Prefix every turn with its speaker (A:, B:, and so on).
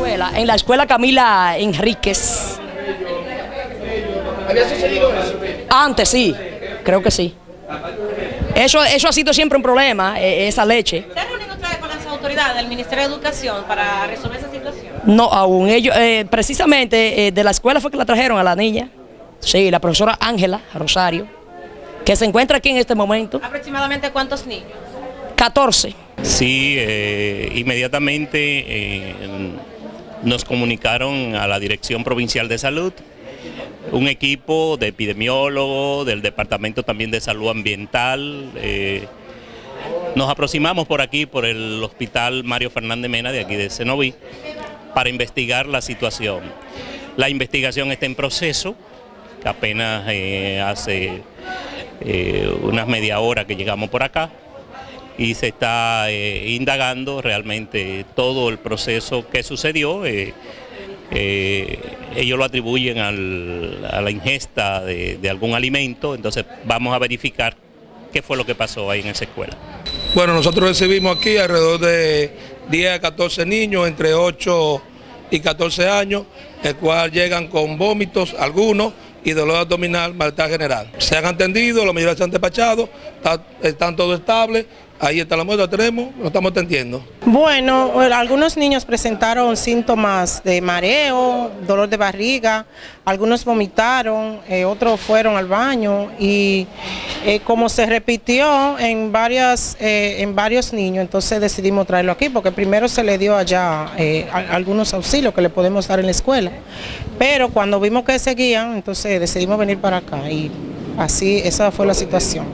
A: escuela, en la escuela Camila Enríquez.
B: ¿Había sucedido eso?
A: Antes sí, creo que sí. Eso, eso ha sido siempre un problema, eh, esa leche.
C: ¿Se han reunido ustedes con las autoridades del Ministerio de Educación para resolver esa situación?
A: No, aún ellos, eh, precisamente eh, de la escuela fue que la trajeron a la niña. Sí, la profesora Ángela Rosario, que se encuentra aquí en este momento.
C: ¿Aproximadamente cuántos niños?
A: 14.
D: Sí, eh, inmediatamente eh, nos comunicaron a la Dirección Provincial de Salud, un equipo de epidemiólogos, del Departamento también de Salud Ambiental. eh, nos aproximamos por aquí, por el Hospital Mario Fernández Mena de aquí de Cenoví, para investigar la situación. La investigación está en proceso, apenas eh, hace eh, unas media hora que llegamos por acá y se está eh, indagando realmente todo el proceso que sucedió. eh, eh, ellos lo atribuyen a la ingesta de, de algún alimento, entonces vamos a verificar qué fue lo que pasó ahí en esa escuela.
E: Bueno, nosotros recibimos aquí alrededor de 10 a 14 niños entre 8 y 14 años, el cual llegan con vómitos, algunos, y dolor abdominal, malestar general. Se han atendido, la mayoría se han despachado, está- están todos estables, ahí está la muestra, tenemos, lo estamos atendiendo.
F: Bueno, bueno, algunos niños presentaron síntomas de mareo, dolor de barriga, algunos vomitaron, eh, otros fueron al baño y eh, como se repitió en, varias, eh, en varios niños, entonces decidimos traerlo aquí porque primero se le dio allá eh, algunos auxilios que le podemos dar en la escuela, pero cuando vimos que seguían, entonces decidimos venir para acá y así esa fue la situación.